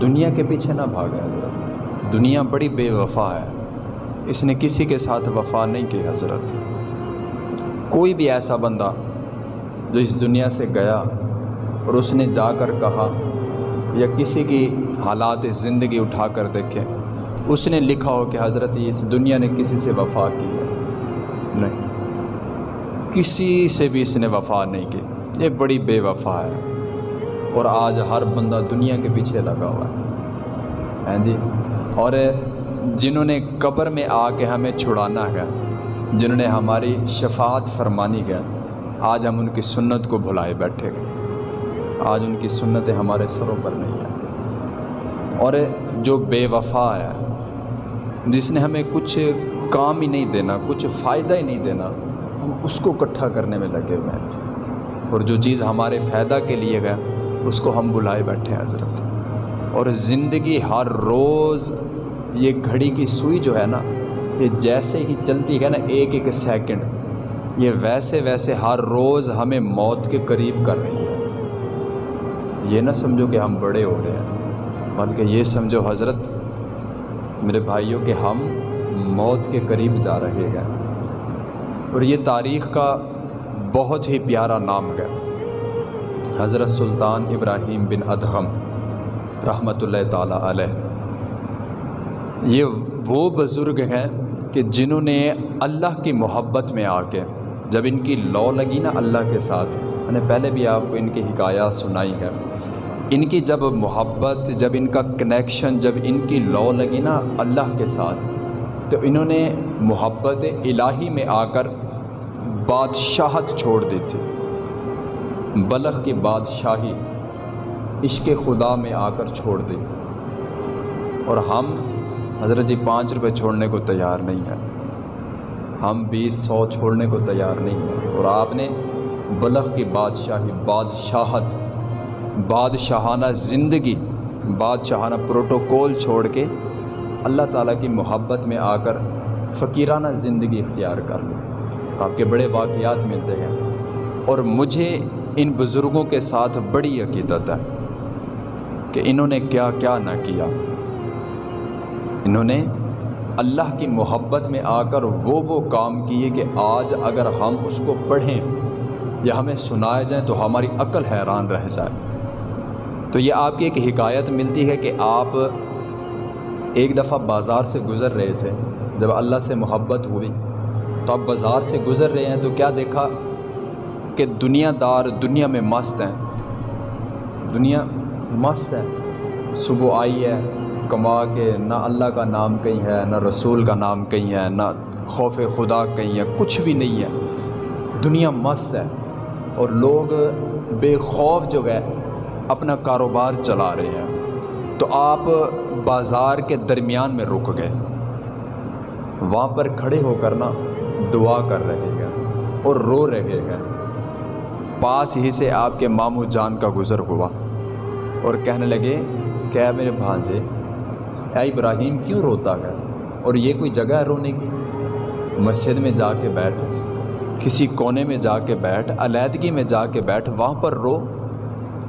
دنیا کے پیچھے نہ بھاگیں حضرت دنیا بڑی بے وفا ہے۔ اس نے کسی کے ساتھ وفا نہیں کی حضرت۔ کوئی بھی ایسا بندہ جو اس دنیا سے گیا اور اس نے جا کر کہا یا کسی کی حالات زندگی اٹھا کر دیکھے، اس نے لکھا ہو کہ حضرت اس دنیا نے کسی سے وفا کی ہے۔ نہیں، کسی سے بھی اس نے وفا نہیں کی۔ یہ بڑی بے وفا ہے۔ اور آج ہر بندہ دنیا کے پیچھے لگا ہوا ہے۔ ہیں جی؟ اور جنہوں نے قبر میں آ کے ہمیں چھڑانا ہے، جنہوں نے ہماری شفاعت فرمانی ہے، آج ہم ان کی سنت کو بھلائے بیٹھے گئے آج ان کی سنتیں ہمارے سروں پر نہیں ہیں۔ اور جو بے وفا ہے، جس نے ہمیں کچھ کام ہی نہیں دینا، کچھ فائدہ ہی نہیں دینا، ہم اس کو اکٹھا کرنے میں لگے ہوئے ہیں۔ اور جو چیز ہمارے فائدہ کے لیے گئے اس کو ہم بلائے بیٹھے ہیں حضرت۔ اور زندگی ہر روز یہ گھڑی کی سوئی جو ہے نا، یہ جیسے ہی چلتی ہے نا، ایک ایک سیکنڈ، یہ ویسے ویسے ہر روز ہمیں موت کے قریب کر رہی ہے۔ یہ نہ سمجھو کہ ہم بڑے ہو رہے ہیں، بلکہ یہ سمجھو حضرت، میرے بھائیوں کہ ہم موت کے قریب جا رہے ہیں۔ اور یہ تاریخ کا بہت ہی پیارا نام ہے۔ حضرت سلطان ابراہیم بن ادہم رحمۃ اللہ تعالیٰ علیہ۔ یہ وہ بزرگ ہیں کہ جنہوں نے اللہ کی محبت میں آ کے جب ان کی لو لگی نا اللہ کے ساتھ میں نے پہلے بھی آپ کو ان کی حکایات سنائی ہے۔ ان کی جب محبت، جب ان کا کنیکشن جب ان کی لو لگی نا اللہ کے ساتھ، تو انہوں نے محبت الہی میں آ کر بادشاہت چھوڑ دی تھی۔ بلخ کی بادشاہی عشق خدا میں آ کر چھوڑ دی۔ اور ہم حضرت جی پانچ روپے چھوڑنے کو تیار نہیں ہے ہم بیس سو چھوڑنے کو تیار نہیں ہیں۔ اور آپ نے بلغ کی بادشاہی، بادشاہت، بادشاہانہ زندگی، بادشاہانہ پروٹوکول چھوڑ کے اللہ تعالیٰ کی محبت میں آ کر فقیرانہ زندگی اختیار کر لی۔ آپ کے بڑے واقعات ملتے ہیں۔ اور مجھے ان بزرگوں کے ساتھ بڑی عقیدت ہے کہ انہوں نے کیا کیا نہ کیا۔ انہوں نے اللہ کی محبت میں آ کر وہ وہ کام کیے کہ آج اگر ہم اس کو پڑھیں یا ہمیں سنائے جائیں تو ہماری عقل حیران رہ جائے۔ تو یہ آپ کی ایک حکایت ملتی ہے کہ آپ ایک دفعہ بازار سے گزر رہے تھے۔ جب اللہ سے محبت ہوئی تو آپ بازار سے گزر رہے ہیں تو کیا دیکھا؟ کہ دنیا دار دنیا میں مست ہیں۔ دنیا مست ہے۔ صبح آئی ہے، کما کے نہ اللہ کا نام کہیں ہے، نہ رسول کا نام کہیں ہے، نہ خوف خدا کہیں ہے، کچھ بھی نہیں ہے۔ دنیا مست ہے۔ اور لوگ بے خوف جو ہے، اپنا کاروبار چلا رہے ہیں۔ تو آپ بازار کے درمیان میں رک گئے۔ وہاں پر کھڑے ہو کر نا دعا کر رہے ہیں۔ اور رو رہے ہیں۔ پاس ہی سے آپ کے ماموں جان کا گزر ہوا اور کہنے لگے کیا میرے بھانجے، اے ابراہیم کیوں روتا ہے اور یہ کوئی جگہ ہے رونے کی؟ مسجد میں جا کے بیٹھ، کسی کونے میں جا کے بیٹھ، علیحدگی میں جا کے بیٹھ، وہاں پر رو۔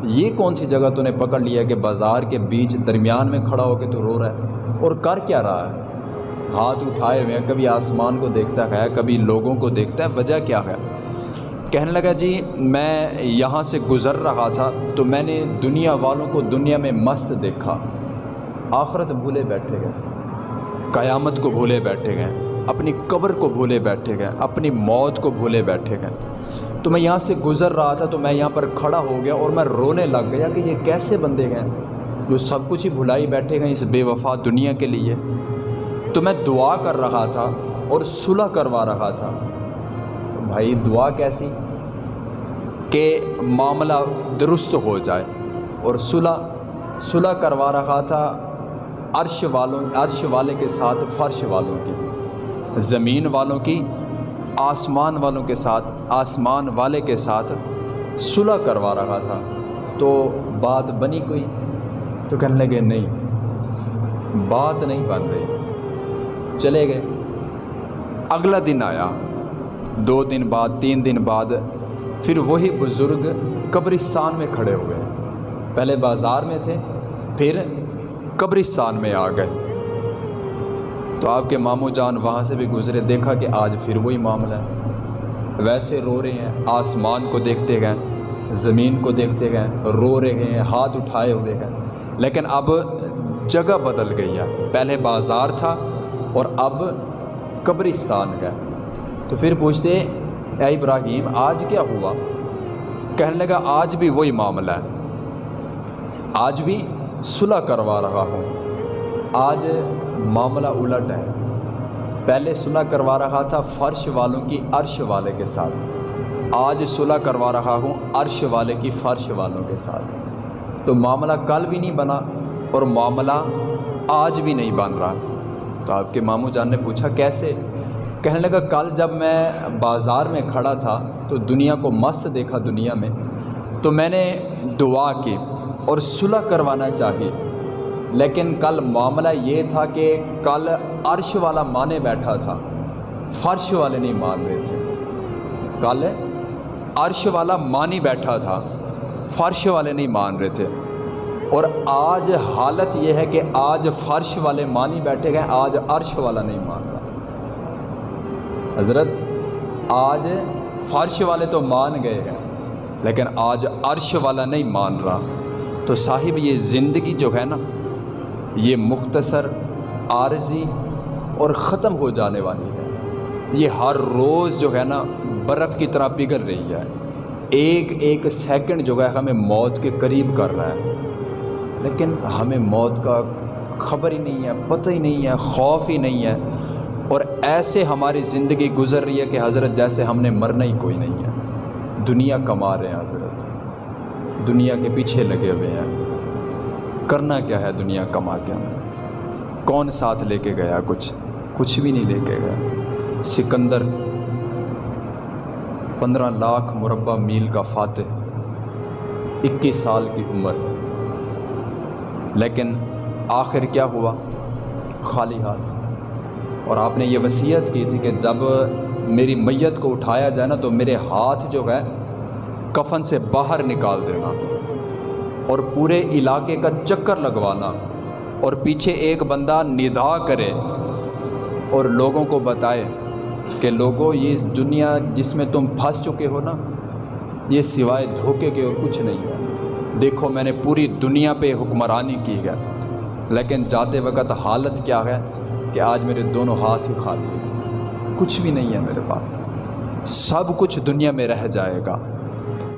یہ کون سی جگہ تو نے پکڑ لیا کہ بازار کے بیچ درمیان میں کھڑا ہو کے تو رو رہا ہے؟ اور کر کیا رہا ہے؟ ہاتھ اٹھائے ہوئے ہیں، کبھی آسمان کو دیکھتا ہے، کبھی لوگوں کو دیکھتا ہے، وجہ کیا ہے؟ کہنے لگا جی میں یہاں سے گزر رہا تھا تو میں نے دنیا والوں کو دنیا میں مست دیکھا۔ آخرت بھولے بیٹھے گئے۔ قیامت کو بھولے بیٹھے گئے۔ اپنی قبر کو بھولے بیٹھے گئے۔ اپنی موت کو بھولے بیٹھے گئے۔ تو میں یہاں سے گزر رہا تھا تو میں یہاں پر کھڑا ہو گیا اور میں رونے لگ گیا کہ یہ کیسے بندے ہیں۔ جو سب کچھ ہی بھلائی بیٹھے گئے اس بے وفا دنیا کے لیے۔ تو میں دعا کر رہا تھا اور صلح کروا رہا تھا۔ بھائی، دعا کیسی؟ کہ معاملہ درست ہو جائے۔ اور صلح صلح کروا رہا تھا عرش والوں، عرش والے کے ساتھ، فرش والوں کی۔ زمین والوں کی، آسمان والوں کے ساتھ، آسمان والے کے ساتھ صلح کروا رہا تھا۔ تو بات بنی کوئی؟ تو کہنے لگے، نہیں۔ بات نہیں بن رہی۔ چلے گئے۔ اگلا دن آیا۔ دو دن بعد، تین دن بعد، پھر وہی بزرگ قبرستان میں کھڑے ہوئے پہلے بازار میں تھے، پھر قبرستان میں آ گئے۔ تو آپ کے ماموں جان وہاں سے بھی گزرے، دیکھا کہ آج پھر وہی معاملہ ہے۔ ویسے رو رہے ہیں، آسمان کو دیکھتے گئے، زمین کو دیکھتے گئے، رو رہے ہیں، ہاتھ اٹھائے ہوئے گئے لیکن اب جگہ بدل گئی ہے۔ پہلے بازار تھا اور اب قبرستان گئے تو پھر پوچھتے اے ابراہیم، آج کیا ہوا؟ کہنے لگا، آج بھی وہی معاملہ ہے۔ آج بھی صلح کروا رہا ہوں۔ آج معاملہ الٹ ہے۔ پہلے صلح کروا رہا تھا فرش والوں کی عرش والے کے ساتھ۔ آج صلح کروا رہا ہوں عرش والے کی فرش والوں کے ساتھ۔ تو معاملہ کل بھی نہیں بنا اور معاملہ آج بھی نہیں بن رہا۔ تو آپ کے ماموں جان نے پوچھا، کیسے؟ کہنے لگا، کل جب میں بازار میں کھڑا تھا تو دنیا کو مست دیکھا دنیا میں، تو میں نے دعا کی اور صلح کروانا چاہی۔ لیکن کل معاملہ یہ تھا کہ کل عرش والا مانے بیٹھا تھا، فرش والے نہیں مان رہے تھے۔ کل عرش والا مانی بیٹھا تھا، فرش والے نہیں مان رہے تھے۔ اور آج حالت یہ ہے کہ آج فرش والے مانی بیٹھے گئے، آج عرش والا نہیں مان رہا حضرت، آج فرش والے تو مان گئے ہیں، لیکن آج عرش والا نہیں مان رہا۔ تو صاحب، یہ زندگی جو ہے نا، یہ مختصر، عارضی اور ختم ہو جانے والی ہے۔ یہ ہر روز جو ہے نا، برف کی طرح پگھل رہی ہے۔ ایک ایک سیکنڈ جو ہے ہمیں موت کے قریب کر رہا ہے۔ لیکن ہمیں موت کا خبر ہی نہیں ہے، پتہ ہی نہیں ہے، خوف ہی نہیں ہے۔ اور ایسے ہماری زندگی گزر رہی ہے کہ حضرت جیسے ہم نے مرنا ہی کوئی نہیں ہے۔ دنیا کما رہے ہیں حضرت۔ دنیا کے پیچھے لگے ہوئے ہیں۔ کرنا کیا ہے دنیا کما کے؟ ہمیں کون ساتھ لے کے گیا؟ کچھ کچھ بھی نہیں لے کے گیا۔ سکندر، پندرہ لاکھ مربع میل کا فاتح۔ اکیس سال کی عمر۔ لیکن آخر کیا ہوا؟ خالی ہاتھ۔ اور آپ نے یہ وصیت کی تھی کہ جب میری میت کو اٹھایا جائے نا تو میرے ہاتھ جو ہے کفن سے باہر نکال دینا اور پورے علاقے کا چکر لگوانا اور پیچھے ایک بندہ ندا کرے اور لوگوں کو بتائے کہ لوگوں یہ دنیا جس میں تم پھنس چکے ہو نا، یہ سوائے دھوکے کے اور کچھ نہیں ہے۔ دیکھو، میں نے پوری دنیا پہ حکمرانی کی ہے، لیکن جاتے وقت حالت کیا ہے؟ کہ آج میرے دونوں ہاتھ ہی خالی کچھ بھی نہیں ہے میرے پاس۔ سب کچھ دنیا میں رہ جائے گا۔